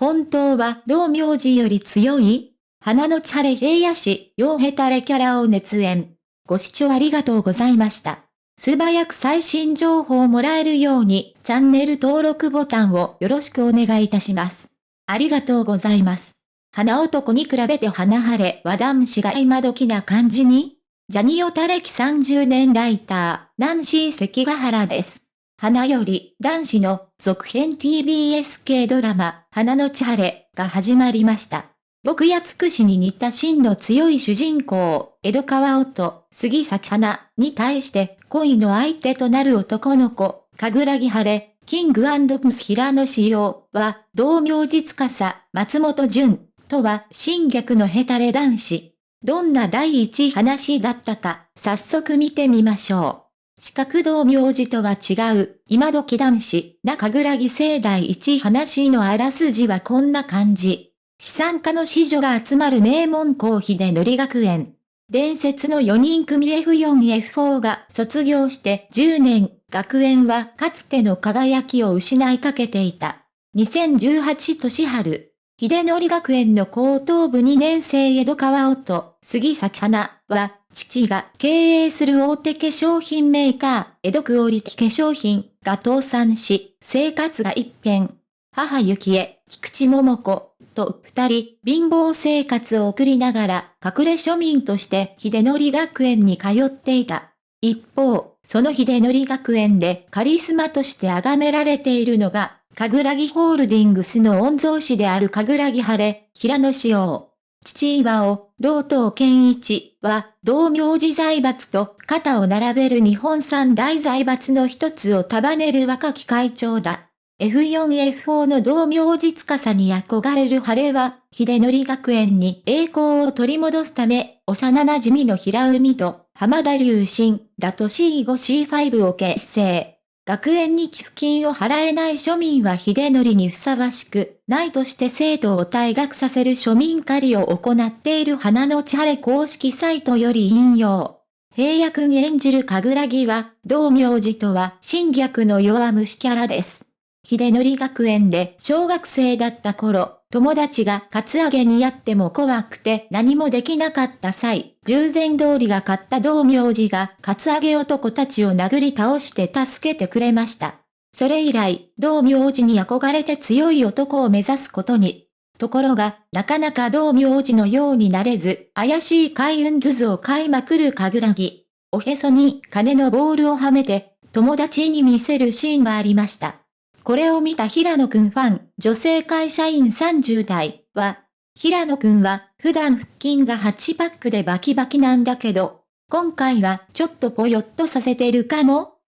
本当は道明寺より強い？花のチャレ平野市、洋ヘタレキャラを熱演。ご視聴ありがとうございました。素早く最新情報をもらえるように、チャンネル登録ボタンをよろしくお願いいたします。ありがとうございます。花男に比べて花晴れは男子が今時な感じに？ジャニオタ歴30年ライター、ナンシー関ヶ原です。花より男子の続編 TBS 系ドラマ、花のチャレが始まりました。僕やつくしに似た真の強い主人公、江戸川音、杉咲花に対して恋の相手となる男の子、神楽木晴れ、キングプス平野仕様は、同名実家さ、松本潤とは新逆のヘタレ男子。どんな第一話だったか、早速見てみましょう。四角道明寺とは違う、今時男子、中倉義盛第一話のあらすじはこんな感じ。資産家の子女が集まる名門校秀則学園。伝説の4人組 F4F4 が卒業して10年、学園はかつての輝きを失いかけていた。2018年春、秀則学園の高等部2年生江戸川音、杉咲花は、父が経営する大手化粧品メーカー、江戸クオリティ化粧品が倒産し、生活が一変。母幸恵、菊池桃子、と二人、貧乏生活を送りながら、隠れ庶民として秀則学園に通っていた。一方、その秀則学園でカリスマとして崇められているのが、神楽木ホールディングスの御曹司である神楽木晴れ、平野志王。父岩尾、老東健一は、同名寺財閥と肩を並べる日本三大財閥の一つを束ねる若き会長だ。F4F4 の同名実家さに憧れる晴れは、秀則学園に栄光を取り戻すため、幼馴染の平海と浜田隆信らと C5C5 を結成。学園に寄付金を払えない庶民は秀則にふさわしく、ないとして生徒を退学させる庶民狩りを行っている花の千晴公式サイトより引用。平野くん演じる神楽木は、同名字とは侵略の弱虫キャラです。秀則学園で小学生だった頃、友達がカツアゲにやっても怖くて何もできなかった際、従前通りが買った道明寺がカツアゲ男たちを殴り倒して助けてくれました。それ以来、道明寺に憧れて強い男を目指すことに。ところが、なかなか道明寺のようになれず、怪しい海運図を買いまくる神楽木。おへそに金のボールをはめて、友達に見せるシーンがありました。これを見た平野くんファン、女性会社員30代は、平野くんは普段腹筋が8パックでバキバキなんだけど、今回はちょっとぽよっとさせてるかも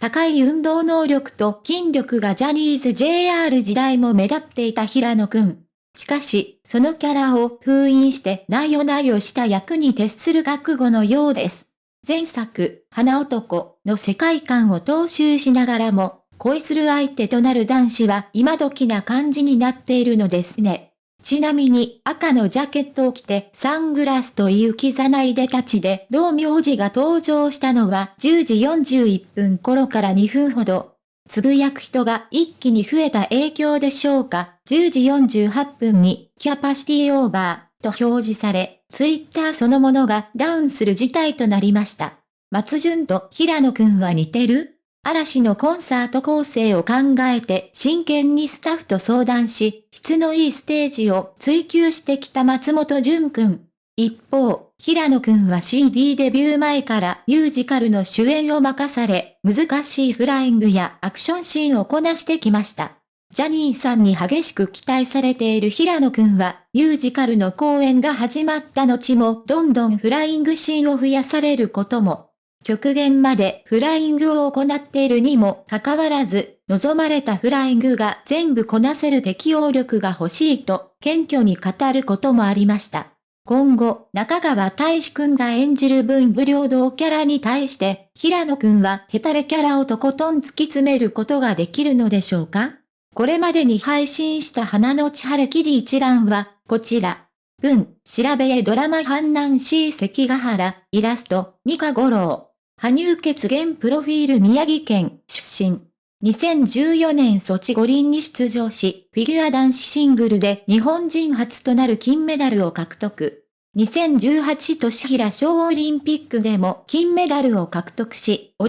高い運動能力と筋力がジャニーズ JR 時代も目立っていた平野くん。しかし、そのキャラを封印してなよなよした役に徹する覚悟のようです。前作、花男の世界観を踏襲しながらも、恋する相手となる男子は今時な感じになっているのですね。ちなみに赤のジャケットを着てサングラスという刻ないでたちで同名字が登場したのは10時41分頃から2分ほど。つぶやく人が一気に増えた影響でしょうか。10時48分にキャパシティオーバーと表示され、ツイッターそのものがダウンする事態となりました。松潤と平野くんは似てる？嵐のコンサート構成を考えて真剣にスタッフと相談し、質のいいステージを追求してきた松本潤くん。一方、平野くんは CD デビュー前からミュージカルの主演を任され、難しいフライングやアクションシーンをこなしてきました。ジャニーさんに激しく期待されている平野くんは、ミュージカルの公演が始まった後もどんどんフライングシーンを増やされることも。極限までフライングを行っているにもかかわらず、望まれたフライングが全部こなせる適応力が欲しいと、謙虚に語ることもありました。今後、中川大志くんが演じる文武両道キャラに対して、平野くんはヘタレキャラをとことん突き詰めることができるのでしょうか？これまでに配信した花の千晴記事一覧は、こちら。文、調べへドラマ反南 C 関ヶ原、イラスト、三河五郎。羽生結弦プロフィール宮城県出身。2014年ソチ五輪に出場し、フィギュア男子シングルで日本人初となる金メダルを獲得。2018年平小オリンピックでも金メダルを獲得し、